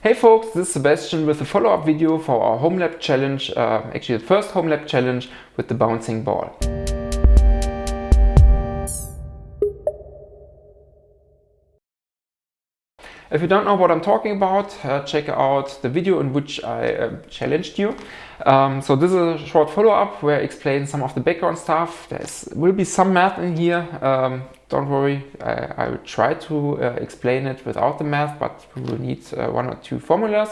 Hey folks, this is Sebastian with a follow-up video for our home lab challenge, uh, actually the first home lab challenge with the bouncing ball. If you don't know what I'm talking about, uh, check out the video in which I uh, challenged you. Um, so this is a short follow-up where I explain some of the background stuff. There will be some math in here. Um, don't worry, I, I, will try to uh, explain it without the math, but we will need uh, one or two formulas.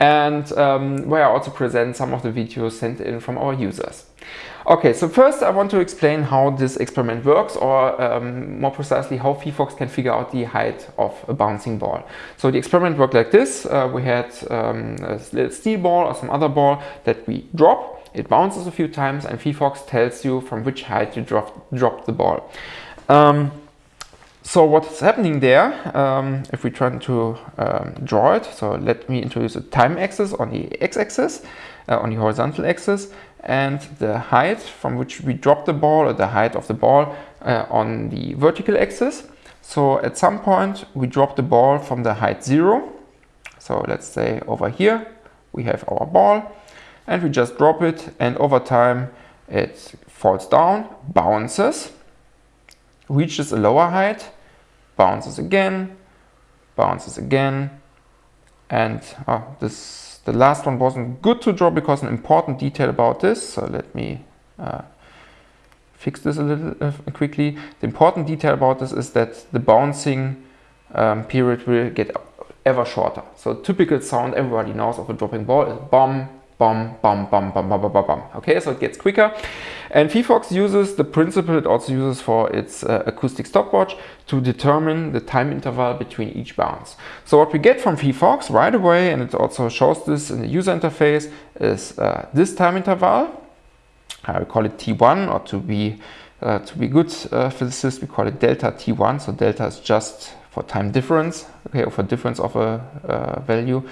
And um, where I also present some of the videos sent in from our users. Okay, so first I want to explain how this experiment works or um, more precisely how phyphox can figure out the height of a bouncing ball. So the experiment worked like this. Uh, we had um, a little steel ball or some other ball that we drop. It bounces a few times and phyphox tells you from which height you drop, drop the ball. Um, so what's happening there, um, if we try to um, draw it, so let me introduce a time axis on the x-axis, uh, on the horizontal axis, and the height from which we drop the ball or the height of the ball uh, on the vertical axis. So at some point we drop the ball from the height zero. So let's say over here we have our ball and we just drop it and over time it falls down, bounces, reaches a lower height, bounces again, bounces again and oh, this the last one wasn't good to draw because an important detail about this, so let me uh, fix this a little uh, quickly. The important detail about this is that the bouncing um, period will get ever shorter. So typical sound everybody knows of a dropping ball is bomb, bum, bum, bum, bum, bum, bum, bum, bum. Okay, so it gets quicker. And phyphox uses the principle it also uses for its uh, acoustic stopwatch to determine the time interval between each bounce. So what we get from phyphox right away, and it also shows this in the user interface, is uh, this time interval. I call it T1 or to be uh, to be good uh, physicists, we call it delta T1. So delta is just for time difference, okay, or for difference of a uh, value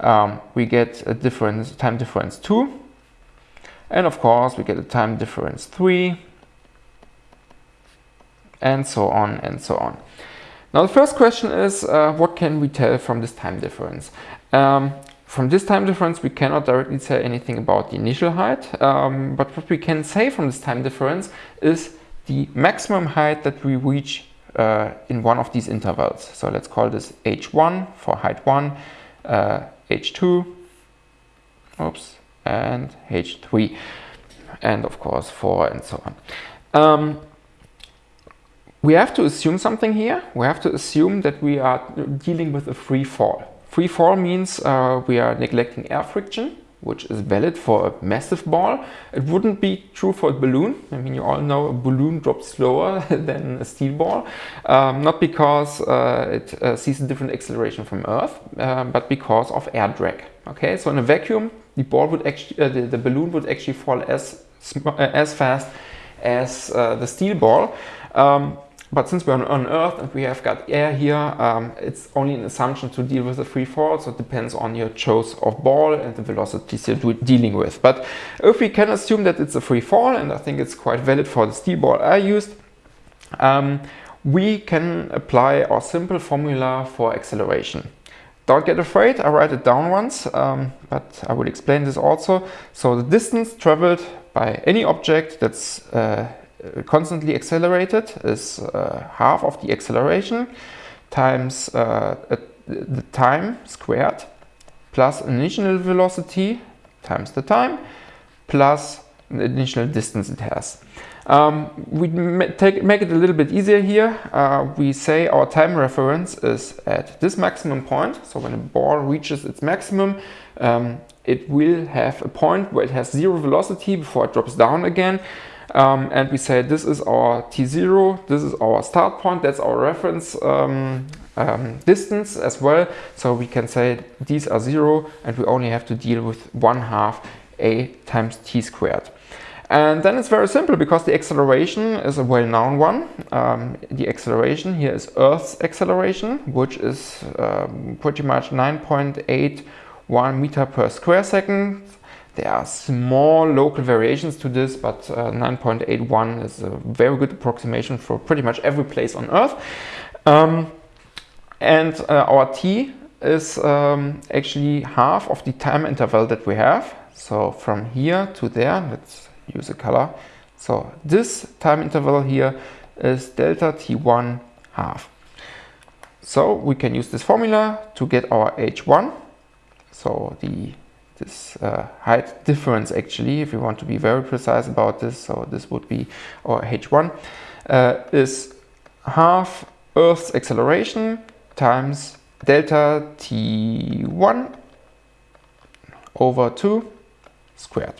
um, we get a difference, time difference 2. And of course, we get a time difference 3. And so on and so on. Now the first question is, uh, what can we tell from this time difference? Um, from this time difference, we cannot directly say anything about the initial height, um, but what we can say from this time difference is the maximum height that we reach uh, in one of these intervals. So let's call this h1 for height 1, uh, H2, oops, and H3, and of course 4 and so on. Um, we have to assume something here. We have to assume that we are dealing with a free fall. Free fall means uh, we are neglecting air friction which is valid for a massive ball. It wouldn't be true for a balloon. I mean, you all know a balloon drops slower than a steel ball, um, not because uh, it uh, sees a different acceleration from Earth, uh, but because of air drag. Okay, so in a vacuum, the ball would actually, uh, the, the, balloon would actually fall as uh, as fast as uh, the steel ball. Um, but since we're on Earth and we have got air here, um, it's only an assumption to deal with a free fall. So it depends on your choice of ball and the velocities you're dealing with. But if we can assume that it's a free fall, and I think it's quite valid for the steel ball I used, um, we can apply our simple formula for acceleration. Don't get afraid, I write it down once, um, but I will explain this also. So the distance traveled by any object that's uh, constantly accelerated is uh, half of the acceleration times uh, the time squared plus initial velocity times the time plus the initial distance it has. Um, we take, make it a little bit easier here. Uh, we say our time reference is at this maximum point. So when a ball reaches its maximum, um, it will have a point where it has zero velocity before it drops down again. Um, and we say this is our t0, this is our start point, that's our reference um, um, distance as well. So we can say these are zero and we only have to deal with one half a times t squared. And then it's very simple because the acceleration is a well-known one. Um, the acceleration here is Earth's acceleration, which is um, pretty much 9.81 meter per square second there are small local variations to this, but uh, 9.81 is a very good approximation for pretty much every place on Earth. Um, and uh, our t is um, actually half of the time interval that we have. So from here to there, let's use a color. So this time interval here is delta t1 half. So we can use this formula to get our h1. So the this uh, height difference actually, if we want to be very precise about this, so this would be our h1, uh, is half Earth's acceleration times delta t1 over 2 squared.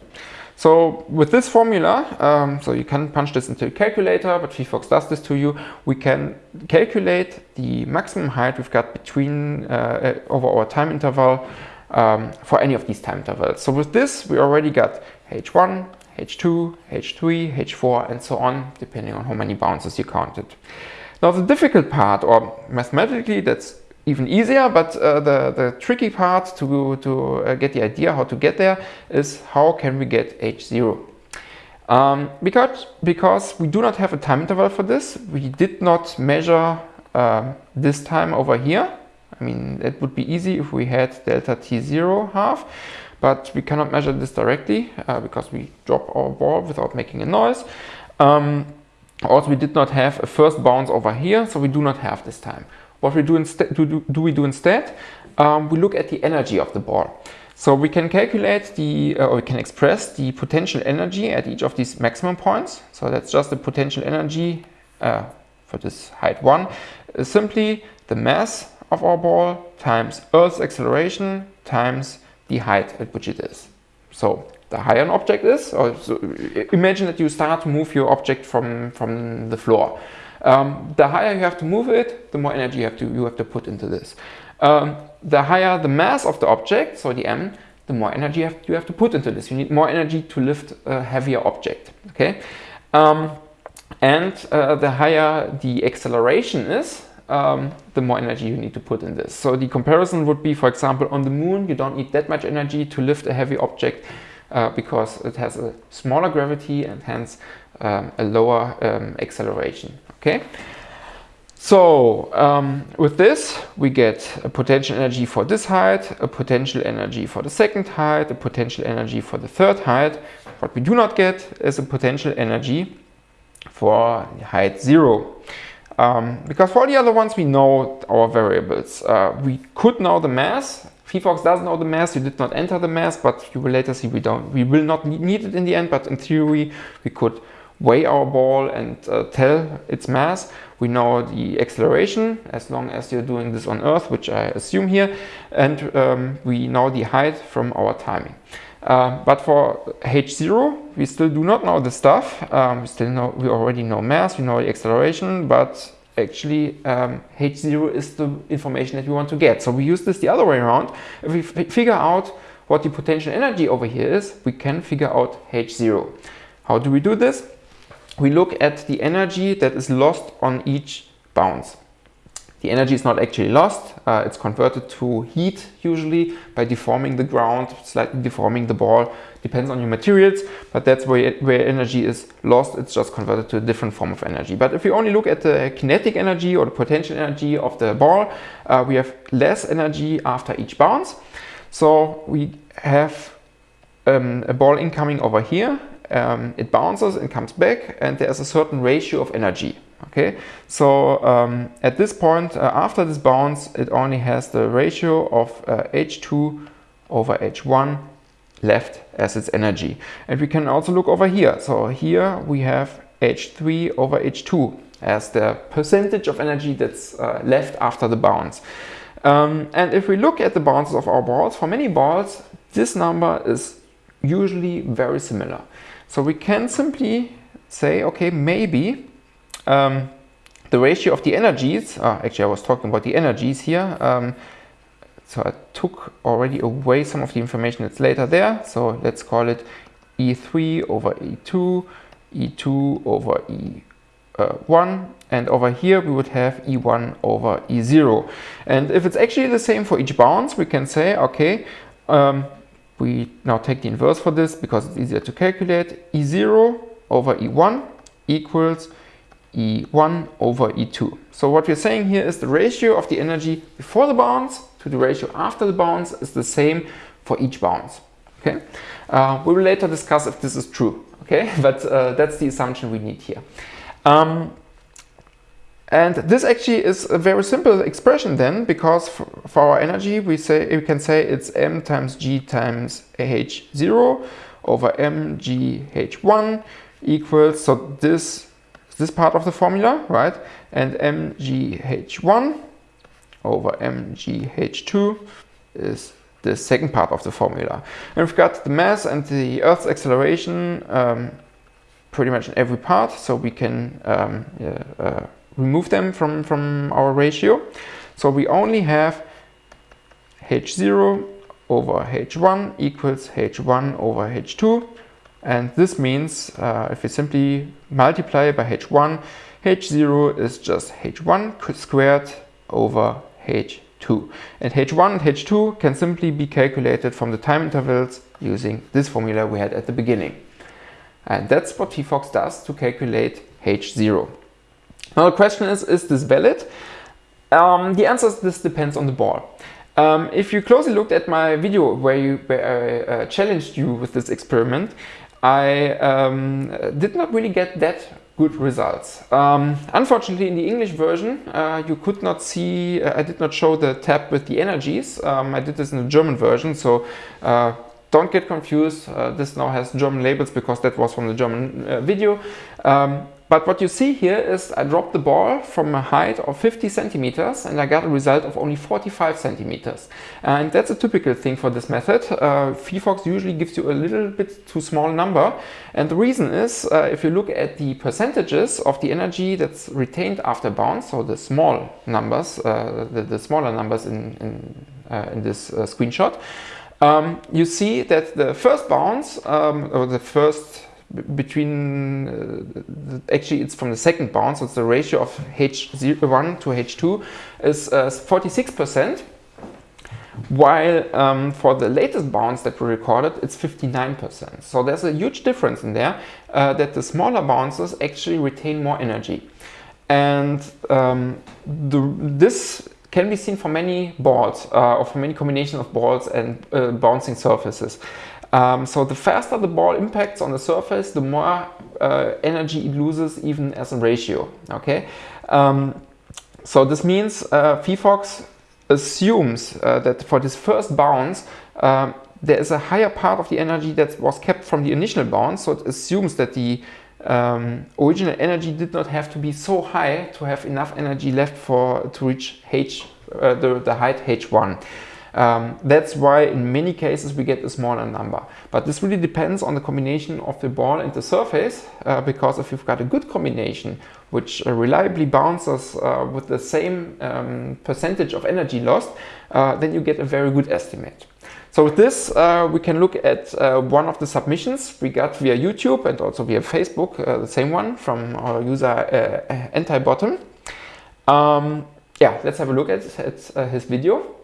So with this formula, um, so you can punch this into a calculator, but phyphox does this to you. We can calculate the maximum height we've got between uh, uh over our time interval um, for any of these time intervals. So with this, we already got h1, h2, h3, h4, and so on, depending on how many bounces you counted. Now the difficult part, or mathematically that's even easier, but uh, the, the tricky part to, to uh, get the idea how to get there is how can we get h0. Um, because, because we do not have a time interval for this, we did not measure uh, this time over here. I mean, it would be easy if we had delta t0 half, but we cannot measure this directly uh, because we drop our ball without making a noise. Um, also, we did not have a first bounce over here, so we do not have this time. What we do instead, do, do, do we do instead? Um, we look at the energy of the ball. So we can calculate the, uh, or we can express the potential energy at each of these maximum points. So that's just the potential energy uh, for this height one. Uh, simply the mass of our ball times Earth's acceleration times the height at which it is. So the higher an object is, or so imagine that you start to move your object from, from the floor. Um, the higher you have to move it, the more energy you have to, you have to put into this. Um, the higher the mass of the object, so the m, the more energy you have, you have to put into this. You need more energy to lift a heavier object. Okay, um, and uh, the higher the acceleration is, um, the more energy you need to put in this. So the comparison would be, for example, on the moon, you don't need that much energy to lift a heavy object uh, because it has a smaller gravity and hence um, a lower um, acceleration. Okay. So um, with this, we get a potential energy for this height, a potential energy for the second height, a potential energy for the third height. What we do not get is a potential energy for height zero. Um, because for the other ones, we know our variables. Uh, we could know the mass. phyphox does know the mass. You did not enter the mass, but you will later see we don't. We will not need it in the end, but in theory, we could weigh our ball and uh, tell its mass. We know the acceleration as long as you're doing this on Earth, which I assume here, and um, we know the height from our timing. Uh, but for H0, we still do not know the stuff. Um, we still know, we already know mass, we know the acceleration, but actually um, H0 is the information that we want to get. So we use this the other way around. If we figure out what the potential energy over here is, we can figure out H0. How do we do this? we look at the energy that is lost on each bounce. The energy is not actually lost, uh, it's converted to heat usually by deforming the ground, slightly deforming the ball, depends on your materials, but that's where, it, where energy is lost, it's just converted to a different form of energy. But if we only look at the kinetic energy or the potential energy of the ball, uh, we have less energy after each bounce. So we have um, a ball incoming over here um, it bounces and comes back and there's a certain ratio of energy. Okay, so um, at this point, uh, after this bounce, it only has the ratio of uh, H2 over H1 left as its energy. And we can also look over here. So here we have H3 over H2 as the percentage of energy that's uh, left after the bounce. Um, and if we look at the bounces of our balls, for many balls, this number is usually very similar. So we can simply say, okay, maybe um, the ratio of the energies, uh, actually I was talking about the energies here, um, so I took already away some of the information that's later there. So let's call it E3 over E2, E2 over E1, and over here we would have E1 over E0. And if it's actually the same for each bounce, we can say, okay, um, we now take the inverse for this because it's easier to calculate. E0 over E1 equals E1 over E2. So what we're saying here is the ratio of the energy before the bounce to the ratio after the bounce is the same for each bounce. Okay, uh, we will later discuss if this is true. Okay, but uh, that's the assumption we need here. Um, and this actually is a very simple expression then, because for, for our energy, we say we can say it's m times g times h0 over mgh1 equals, so this, this part of the formula, right? And mgh1 over mgh2 is the second part of the formula. And we've got the mass and the Earth's acceleration um, pretty much in every part, so we can um, yeah, uh, remove them from, from our ratio. So we only have h0 over h1 equals h1 over h2. And this means uh, if we simply multiply by h1, h0 is just h1 squared over h2. And h1 and h2 can simply be calculated from the time intervals using this formula we had at the beginning. And that's what phyphox does to calculate h0. Now the question is, is this valid? Um, the answer is this depends on the ball. Um, if you closely looked at my video where, you, where I uh, challenged you with this experiment, I um, did not really get that good results. Um, unfortunately, in the English version, uh, you could not see, uh, I did not show the tab with the energies. Um, I did this in the German version, so uh, don't get confused. Uh, this now has German labels because that was from the German uh, video. Um, but what you see here is I dropped the ball from a height of 50 centimeters and I got a result of only 45 centimeters. And that's a typical thing for this method. Uh, phyphox usually gives you a little bit too small number. And the reason is, uh, if you look at the percentages of the energy that's retained after bounce, so the small numbers, uh, the, the, smaller numbers in, in, uh, in this uh, screenshot, um, you see that the first bounce, um, or the first between, uh, actually it's from the second bounce, so it's the ratio of H1 to H2 is 46%, uh, while um, for the latest bounce that we recorded, it's 59%. So there's a huge difference in there uh, that the smaller bounces actually retain more energy. And um, the, this can be seen for many balls uh, or for many combinations of balls and uh, bouncing surfaces. Um, so the faster the ball impacts on the surface, the more uh, energy it loses even as a ratio. Okay, um, so this means uh, phyphox assumes uh, that for this first bounce um, there is a higher part of the energy that was kept from the initial bounce. So it assumes that the um, original energy did not have to be so high to have enough energy left for to reach h uh, the, the height h1. Um, that's why in many cases we get a smaller number. But this really depends on the combination of the ball and the surface uh, because if you've got a good combination which uh, reliably bounces uh, with the same um, percentage of energy lost, uh, then you get a very good estimate. So with this, uh, we can look at uh, one of the submissions we got via YouTube and also via Facebook, the same one from our user uh, Anti-Bottom. Um, yeah, let's have a look at, at his video.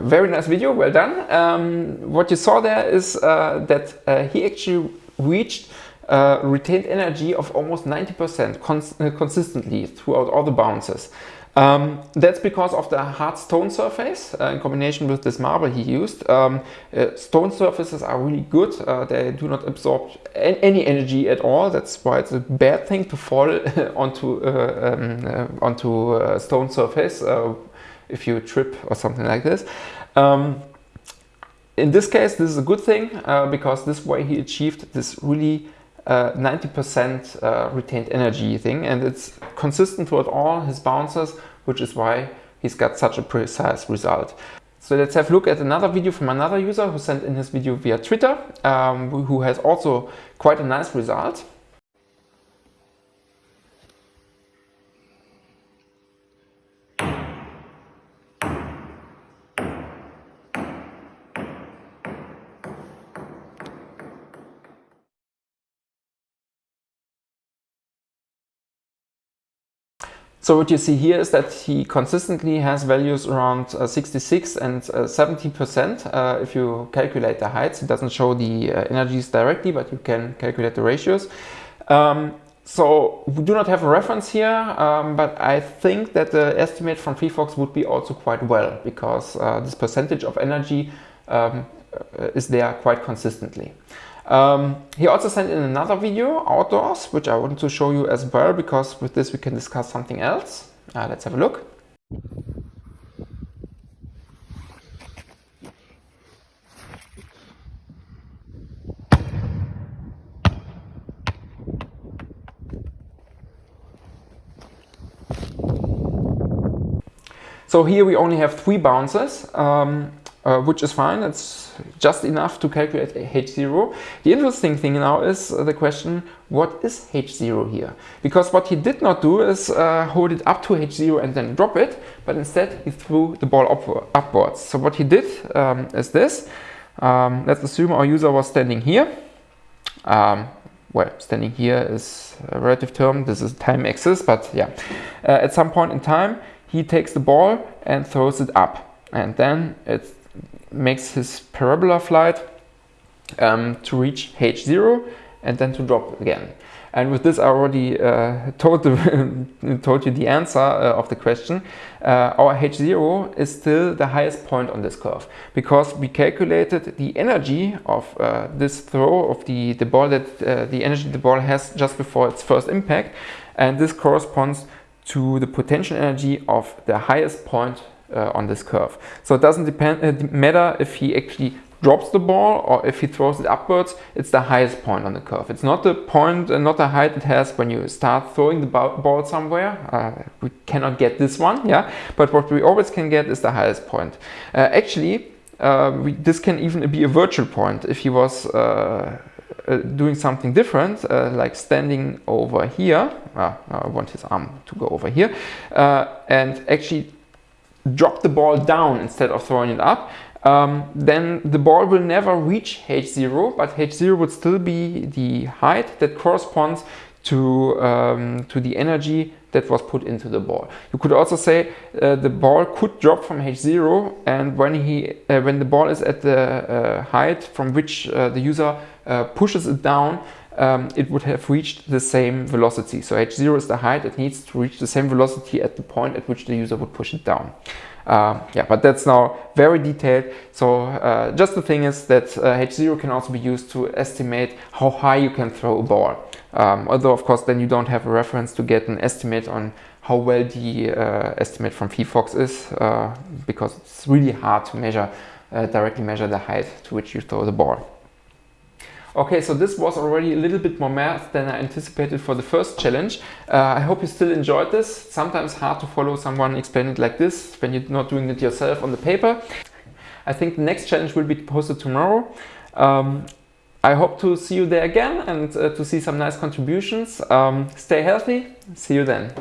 Very nice video, well done. Um, what you saw there is uh, that uh, he actually reached uh, retained energy of almost 90% cons uh, consistently throughout all the bounces. Um, that's because of the hard stone surface uh, in combination with this marble he used. Um, uh, stone surfaces are really good. Uh, they do not absorb any energy at all. That's why it's a bad thing to fall onto uh, um, uh, onto a stone surface if you trip or something like this. Um, in this case, this is a good thing uh, because this way he achieved this really 90% uh, uh, retained energy thing and it's consistent throughout all his bounces, which is why he's got such a precise result. So let's have a look at another video from another user who sent in his video via Twitter, um, who has also quite a nice result. So what you see here is that he consistently has values around uh, 66 and 70% uh, uh, if you calculate the heights. It doesn't show the uh, energies directly, but you can calculate the ratios. Um, so we do not have a reference here, um, but I think that the estimate from phyphox would be also quite well because uh, this percentage of energy um, is there quite consistently. Um, he also sent in another video outdoors, which I want to show you as well, because with this we can discuss something else. Uh, let's have a look. So here we only have three bounces. Um, uh, which is fine. It's just enough to calculate H0. The interesting thing now is uh, the question, what is H0 here? Because what he did not do is uh, hold it up to H0 and then drop it, but instead he threw the ball up upwards. So what he did um, is this. Um, let's assume our user was standing here. Um, well, standing here is a relative term. This is time axis, but yeah. Uh, at some point in time, he takes the ball and throws it up. And then it's makes his parabola flight um, to reach H0 and then to drop again. And with this, I already uh, told, the told you the answer uh, of the question. Uh, our H0 is still the highest point on this curve because we calculated the energy of uh, this throw of the, the ball that uh, the energy the ball has just before its first impact. And this corresponds to the potential energy of the highest point on this curve. So it doesn't depend, uh, matter if he actually drops the ball or if he throws it upwards, it's the highest point on the curve. It's not the point, uh, not the height it has when you start throwing the ball somewhere. Uh, we cannot get this one, yeah. But what we always can get is the highest point. Uh, actually, uh, we, this can even be a virtual point. If he was uh, doing something different, like standing over here, I want his arm to go over here, and actually drop the ball down instead of throwing it up, um, then the ball will never reach H0, but H0 would still be the height that corresponds to, um, to the energy that was put into the ball. You could also say uh, the ball could drop from H0 and when, he, uh, when the ball is at the uh, height from which uh, the user uh, pushes it down, um, it would have reached the same velocity. So h0 is the height, it needs to reach the same velocity at the point at which the user would push it down. Uh, yeah, but that's now very detailed. So uh, just the thing is that uh, h0 can also be used to estimate how high you can throw a ball. Um, although of course then you don't have a reference to get an estimate on how well the uh, estimate from phyphox is uh, because it's really hard to measure, uh, directly measure the height to which you throw the ball. Okay, so this was already a little bit more math than I anticipated for the first challenge. Uh, I hope you still enjoyed this. Sometimes hard to follow someone explain it like this when you're not doing it yourself on the paper. I think the next challenge will be posted tomorrow. Um, I hope to see you there again and uh, to see some nice contributions. Um, stay healthy. See you then.